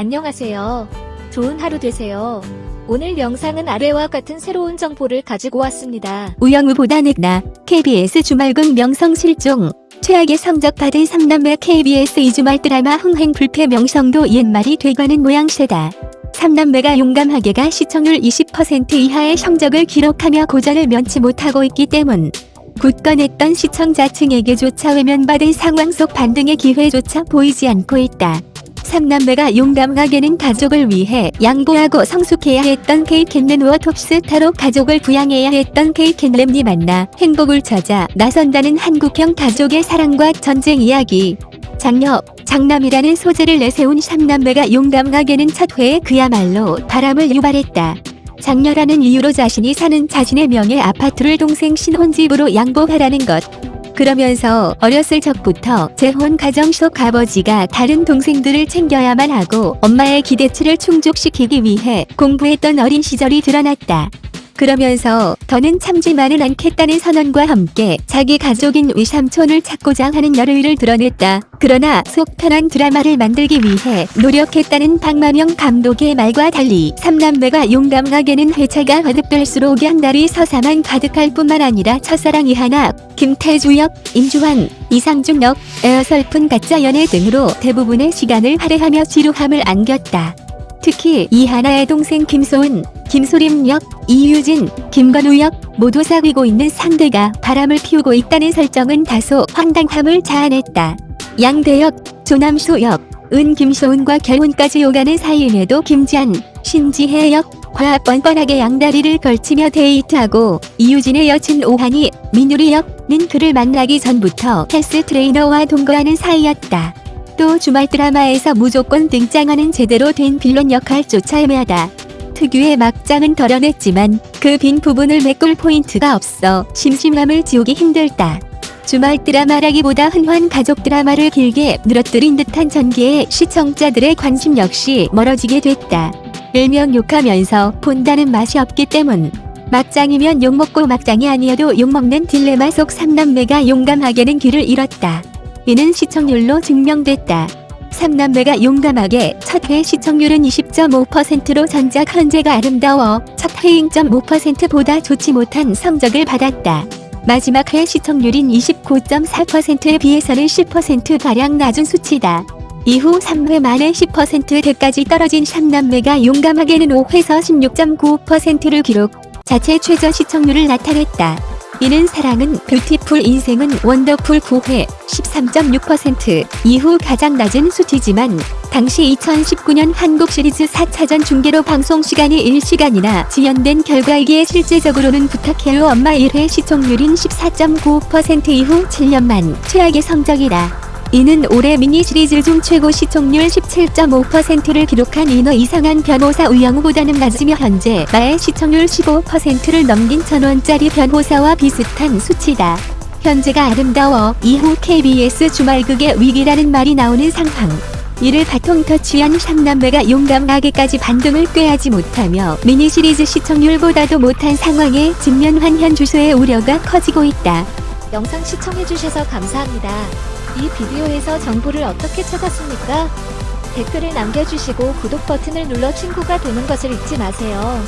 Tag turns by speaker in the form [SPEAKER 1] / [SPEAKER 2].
[SPEAKER 1] 안녕하세요. 좋은 하루 되세요. 오늘 영상은 아래와 같은 새로운 정보를 가지고 왔습니다.
[SPEAKER 2] 우영우보다 늦나 KBS 주말극 명성 실종 최악의 성적 받은 3남매 KBS 이주말 드라마 흥행 불패 명성도 옛말이 돼가는 모양새다. 3남매가 용감하게가 시청률 20% 이하의 성적을 기록하며 고전을 면치 못하고 있기 때문 굳건했던 시청자층에게조차 외면받은 상황 속 반등의 기회조차 보이지 않고 있다. 삼남매가 용감하게는 가족을 위해 양보하고 성숙해야 했던 케이캔넨과 톱스타로 가족을 부양해야 했던 케이캔렘니 만나 행복을 찾아 나선다는 한국형 가족의 사랑과 전쟁 이야기. 장녀, 장남이라는 소재를 내세운 삼남매가 용감하게는 첫 회에 그야말로 바람을 유발했다. 장녀라는 이유로 자신이 사는 자신의 명예 아파트를 동생 신혼집으로 양보하라는 것. 그러면서 어렸을 적부터 재혼 가정 속 아버지가 다른 동생들을 챙겨야만 하고 엄마의 기대치를 충족시키기 위해 공부했던 어린 시절이 드러났다. 그러면서 더는 참지만은 않겠다는 선언과 함께 자기 가족인 위삼촌을 찾고자 하는 열의를 드러냈다. 그러나 속 편한 드라마를 만들기 위해 노력했다는 박마명 감독의 말과 달리 삼남매가 용감하게는 회차가 거듭될수록 연달이 서사만 가득할 뿐만 아니라 첫사랑 이하나, 김태주 역, 임주환, 이상중 역, 에어설픈 가짜 연애 등으로 대부분의 시간을 할애하며 지루함을 안겼다. 특히 이하나의 동생 김소은, 김소림 역, 이유진, 김건우 역 모두 사귀고 있는 상대가 바람을 피우고 있다는 설정은 다소 황당함을 자아냈다. 양대역, 조남수 역, 은 김소은과 결혼까지 오가는 사이임에도 김지한, 신지혜 역, 과 뻔뻔하게 양다리를 걸치며 데이트하고 이유진의 여친 오한이 민유리 역은 그를 만나기 전부터 헬스 트레이너와 동거하는 사이였다. 또 주말 드라마에서 무조건 등장하는 제대로 된 빌런 역할조차 애매하다. 특유의 막장은 덜어냈지만 그 빈 부분을 메꿀 포인트가 없어 심심함을 지우기 힘들다. 주말 드라마라기보다 흔한 가족 드라마를 길게 늘어뜨린 듯한 전개에 시청자들의 관심 역시 멀어지게 됐다. 일명 욕하면서 본다는 맛이 없기 때문. 막장이면 욕먹고 막장이 아니어도 욕먹는 딜레마 속 삼남매가 용감하게는 길을 잃었다. 이는 시청률로 증명됐다. 삼남매가 용감하게 첫 회 시청률은 20.5%로 전작 현재가 아름다워 첫 회잉 5%보다 좋지 못한 성적을 받았다. 마지막 회 시청률인 29.4%에 비해서는 10%가량 낮은 수치다. 이후 3회 만에 10%대까지 떨어진 삼남매가 용감하게는 5회에서 16.9%를 기록, 자체 최저 시청률을 나타냈다. 이는 사랑은 뷰티풀 인생은 원더풀 9회 13.6% 이후 가장 낮은 수치지만 당시 2019년 한국 시리즈 4차전 중계로 방송 시간이 1시간이나 지연된 결과이기에 실제적으로는 부탁해요 엄마 1회 시청률인 14.9% 이후 7년 만 최악의 성적이다. 이는 올해 미니 시리즈 중 최고 시청률 17.5%를 기록한 인어 이상한 변호사 우영우보다는 낮으며 현재 마의 시청률 15%를 넘긴 천원짜리 변호사와 비슷한 수치다. 현재가 아름다워 이후 KBS 주말극의 위기라는 말이 나오는 상황. 이를 바통 터치한 삼남매가 용감하게까지 반등을 꾀하지 못하며 미니 시리즈 시청률보다도 못한 상황에 직면한 현 주소의 우려가 커지고 있다.
[SPEAKER 1] 영상 시청해주셔서 감사합니다. 이 비디오에서 정보를 어떻게 찾았습니까? 댓글을 남겨주시고 구독 버튼을 눌러 친구가 되는 것을 잊지 마세요.